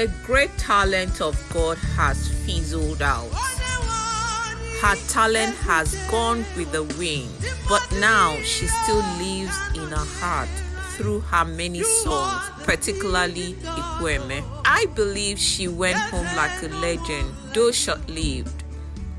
a great talent of God has fizzled out. Her talent has gone with the wind, but now she still lives in her heart through her many songs, particularly Ekwueme. I believe she went home like a legend, though short lived.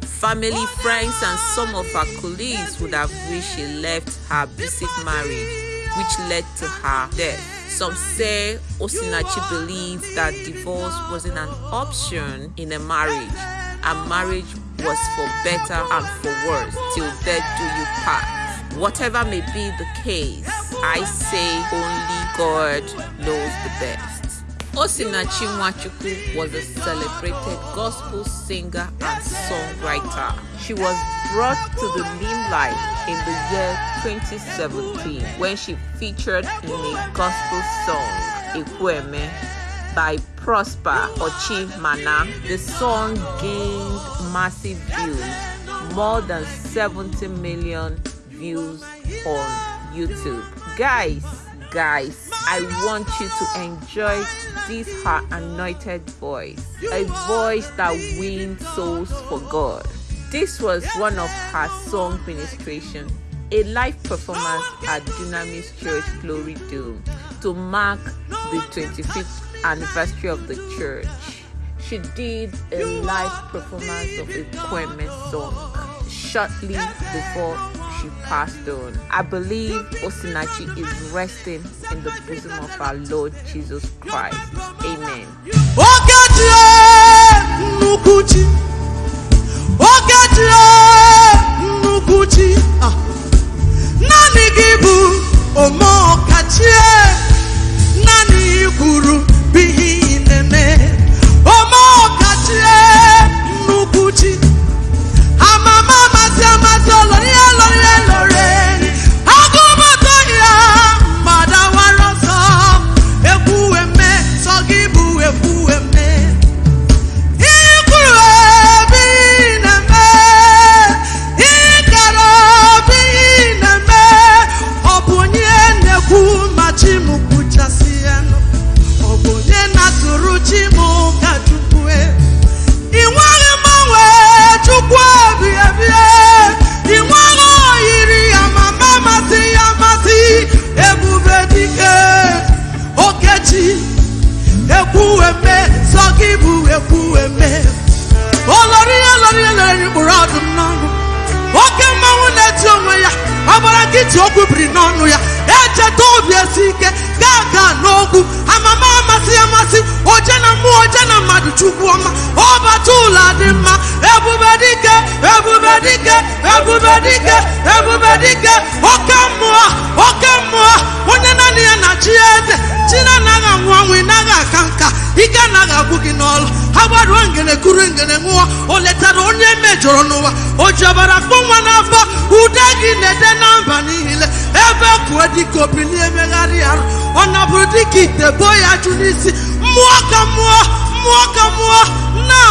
Family, friends, and some of her colleagues would have wished she left her abusive marriage, which led to her death. Some say Osinachi believes that divorce wasn't an option in a marriage, and marriage was for better and for worse till death do you part. Whatever may be the case, I say only God knows the best. Osinachi Nwachukwu was a celebrated gospel singer and songwriter. She was brought to the limelight in the year 2017 when she featured in a gospel song, Ekwueme, by Prosper Ochi Mana. The song gained massive views, more than 70 million views on YouTube. Guys, guys, I want you to enjoy this her anointed voice, a voice that wins souls for God. This was one of her song ministration, a live performance at Dunamis Church Glory Dome to mark the 25th anniversary of the church. She did a live performance of a Kweme song shortly before she passed on. I believe Osinachi is resting in the bosom of our Lord Jesus Christ. Amen. naanị gị bụ omeọkachie ekwueme sọ gị bụ ekwueme olori olori kpụrụ ọdụm n'ọnụ. Oke mmanwụ na-eti onwe ya ọbara nkịtị okwu biri n'ọnụ ya. Echeta obi esi ike gaa gaa n'okwu. Amama amasị amasị oje na mmụọ oje na mmadụ chukwu ọma ọbata ụlọ dị mma ebube dike ebube dike ebube dike ebube dike. Oke mmụọ oke mmụọ onye naanị ya na chi eze. Ha gbaruo ngene kuru ngene ṅụọ o letara onye mejọrọ n'ụwa o kpọ nwa n'afọ ude gị na-ede na mba niile ebe kwuo dịka obili emegharị arụ ọ nabụrụ dịka ite boo ya jụ n'isi mmụọ ka mmụọ mmụọ ka mmụọ na-amụkwu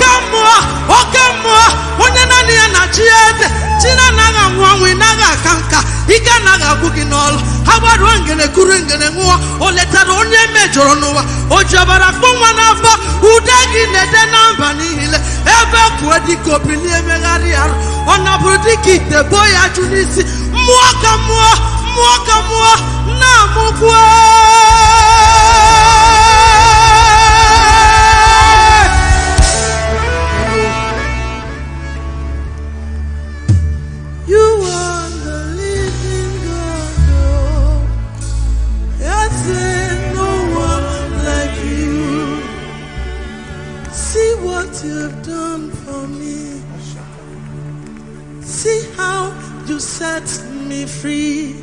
n'ụwa o ji ọbara kpọ nwa n'afọ ude gị na-ede na what you've done for me. See how you set me free.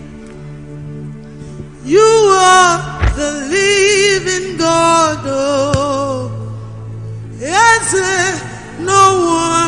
You are the living God. Oh. Yes, eh, no one.